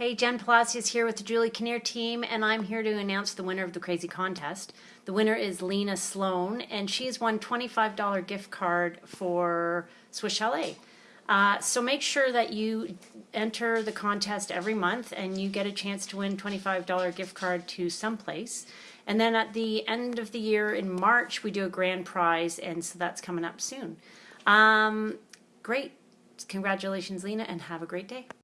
Hey, Jen Palacios here with the Julie Kinnear team, and I'm here to announce the winner of the Crazy Contest. The winner is Lena Sloan, and she's won $25 gift card for Swiss Chalet. Uh, so make sure that you enter the contest every month and you get a chance to win $25 gift card to someplace. And then at the end of the year in March, we do a grand prize, and so that's coming up soon. Um, great. Congratulations, Lena, and have a great day.